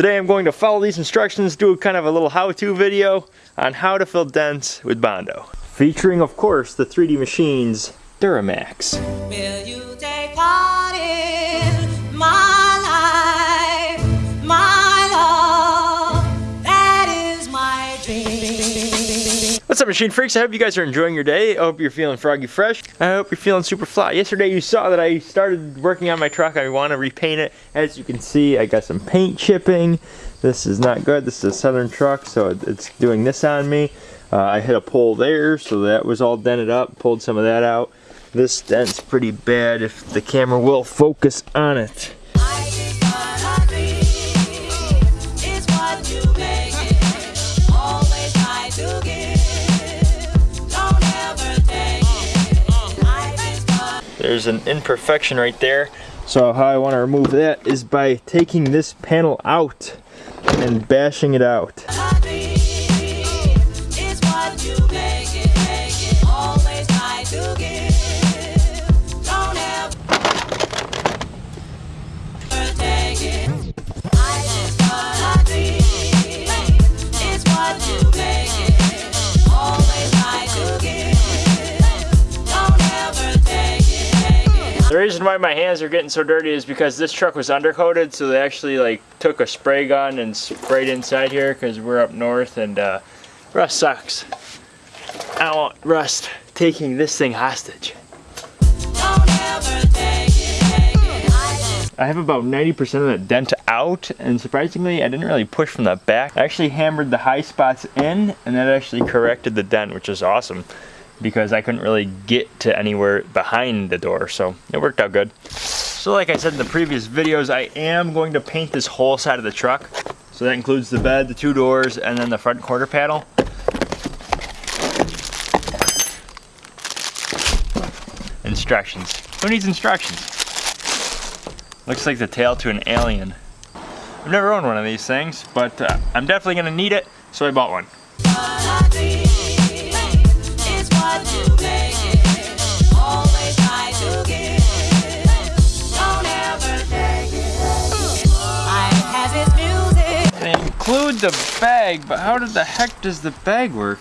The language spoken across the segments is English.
Today I'm going to follow these instructions, do kind of a little how-to video on how to fill dents with Bondo. Featuring, of course, the 3D Machines Duramax. What's up machine freaks? I hope you guys are enjoying your day. I hope you're feeling froggy fresh. I hope you're feeling super fly. Yesterday you saw that I started working on my truck. I want to repaint it. As you can see, I got some paint chipping. This is not good. This is a Southern truck, so it's doing this on me. Uh, I hit a pole there, so that was all dented up. Pulled some of that out. This dent's pretty bad if the camera will focus on it. There's an imperfection right there. So how I want to remove that is by taking this panel out and bashing it out. Reason why my hands are getting so dirty is because this truck was undercoated, so they actually like took a spray gun and sprayed inside here because we're up north and uh, rust sucks. I want rust taking this thing hostage. I have about 90% of the dent out, and surprisingly, I didn't really push from the back. I actually hammered the high spots in, and that actually corrected the dent, which is awesome, because I couldn't really get to anywhere behind the door, so it worked out good. So like I said in the previous videos, I am going to paint this whole side of the truck. So that includes the bed, the two doors, and then the front quarter panel. Instructions. Who needs instructions? Looks like the tail to an alien. I've never owned one of these things, but uh, I'm definitely gonna need it, so I bought one. Music. They include the bag, but how did the heck does the bag work?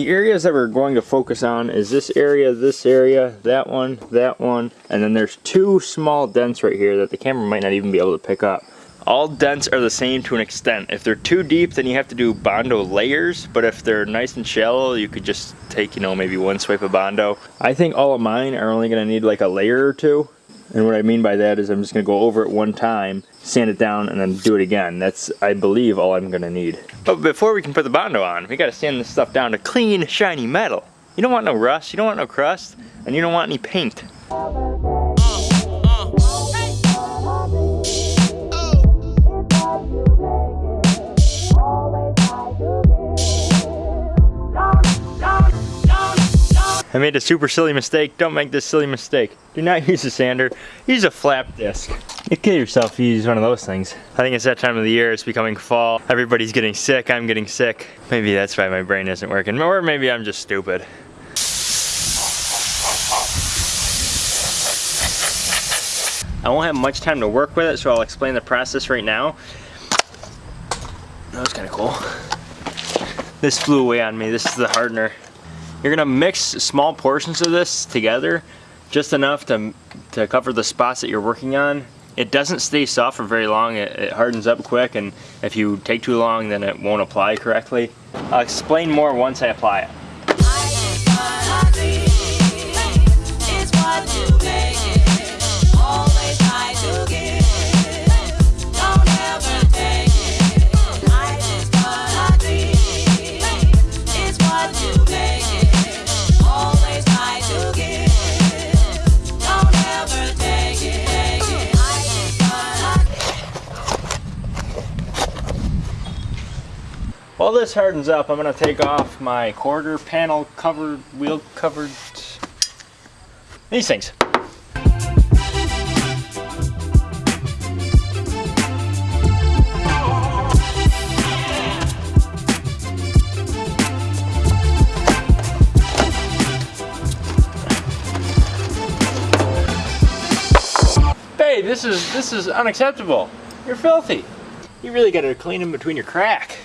The areas that we're going to focus on is this area, this area, that one, that one, and then there's two small dents right here that the camera might not even be able to pick up. All dents are the same to an extent. If they're too deep, then you have to do Bondo layers, but if they're nice and shallow, you could just take, you know, maybe one swipe of Bondo. I think all of mine are only gonna need like a layer or two. And what I mean by that is I'm just gonna go over it one time, sand it down, and then do it again. That's, I believe, all I'm gonna need. But before we can put the Bondo on, we gotta sand this stuff down to clean, shiny metal. You don't want no rust, you don't want no crust, and you don't want any paint. I made a super silly mistake. Don't make this silly mistake. Do not use a sander. Use a flap disc. You kill yourself if you use one of those things. I think it's that time of the year. It's becoming fall. Everybody's getting sick. I'm getting sick. Maybe that's why my brain isn't working. Or maybe I'm just stupid. I won't have much time to work with it, so I'll explain the process right now. That was kind of cool. This flew away on me. This is the hardener. You're gonna mix small portions of this together, just enough to, to cover the spots that you're working on. It doesn't stay soft for very long, it, it hardens up quick, and if you take too long, then it won't apply correctly. I'll explain more once I apply it. While this hardens up, I'm gonna take off my quarter panel covered, wheel covered, these things. Hey, this is this is unacceptable. You're filthy. You really gotta clean them between your crack.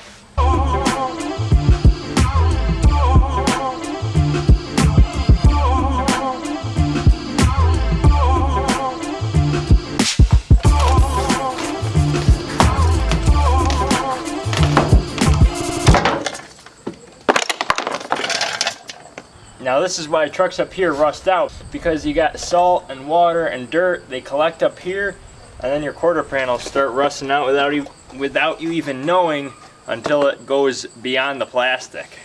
This is why trucks up here rust out because you got salt and water and dirt. They collect up here, and then your quarter panels start rusting out without you without you even knowing until it goes beyond the plastic.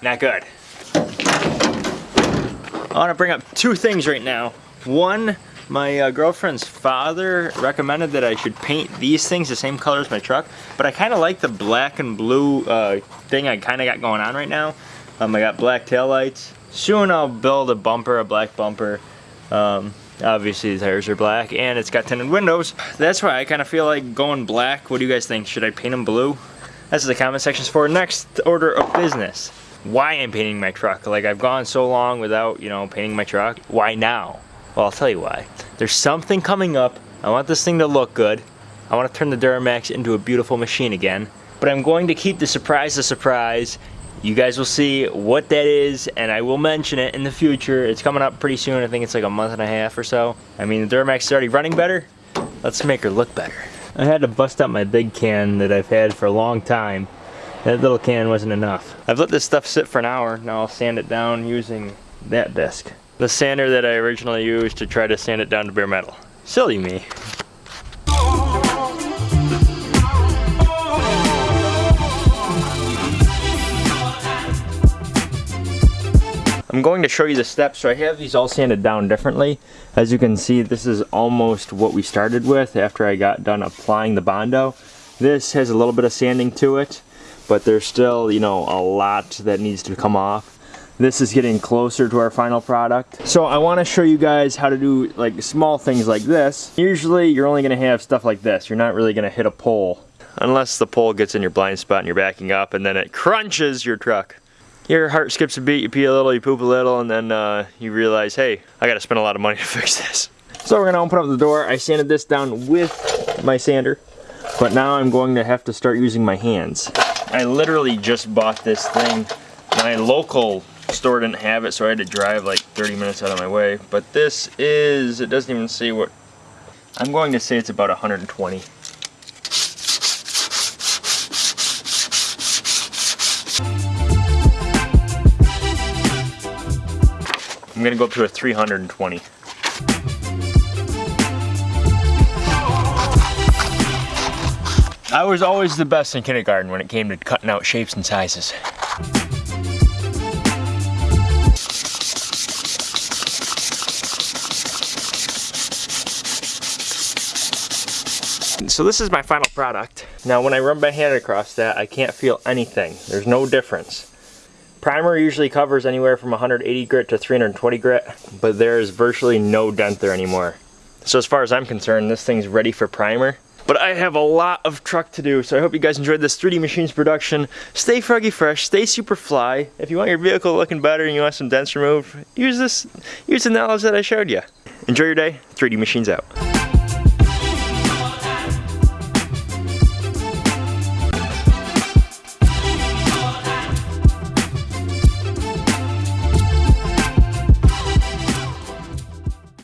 Not good. I want to bring up two things right now. One, my uh, girlfriend's father recommended that I should paint these things the same color as my truck, but I kind of like the black and blue uh, thing I kind of got going on right now. Um, I got black taillights. Soon I'll build a bumper, a black bumper. Um, obviously the tires are black and it's got tinted windows. That's why I kind of feel like going black. What do you guys think? Should I paint them blue? That's the comment sections for next order of business. Why I'm painting my truck. Like I've gone so long without, you know, painting my truck. Why now? Well, I'll tell you why. There's something coming up. I want this thing to look good. I want to turn the Duramax into a beautiful machine again. But I'm going to keep the surprise a surprise. You guys will see what that is, and I will mention it in the future. It's coming up pretty soon. I think it's like a month and a half or so. I mean, the Duramax is already running better. Let's make her look better. I had to bust out my big can that I've had for a long time. That little can wasn't enough. I've let this stuff sit for an hour. Now I'll sand it down using that disc. The sander that I originally used to try to sand it down to bare metal. Silly me. I'm going to show you the steps. So I have these all sanded down differently. As you can see, this is almost what we started with after I got done applying the Bondo. This has a little bit of sanding to it, but there's still, you know, a lot that needs to come off. This is getting closer to our final product. So I want to show you guys how to do like small things like this. Usually you're only going to have stuff like this. You're not really going to hit a pole unless the pole gets in your blind spot and you're backing up and then it crunches your truck your heart skips a beat, you pee a little, you poop a little, and then uh, you realize, hey, I gotta spend a lot of money to fix this. So we're gonna open up the door. I sanded this down with my sander, but now I'm going to have to start using my hands. I literally just bought this thing. My local store didn't have it, so I had to drive like 30 minutes out of my way. But this is, it doesn't even say what, I'm going to say it's about 120. I'm gonna go up to a 320. I was always the best in kindergarten when it came to cutting out shapes and sizes. So this is my final product. Now when I run my hand across that, I can't feel anything. There's no difference. Primer usually covers anywhere from 180 grit to 320 grit, but there is virtually no dent there anymore. So as far as I'm concerned, this thing's ready for primer. But I have a lot of truck to do, so I hope you guys enjoyed this 3D Machines production. Stay froggy fresh, stay super fly. If you want your vehicle looking better and you want some dents removed, use this, use the knowledge that I showed you. Enjoy your day, 3D Machines out.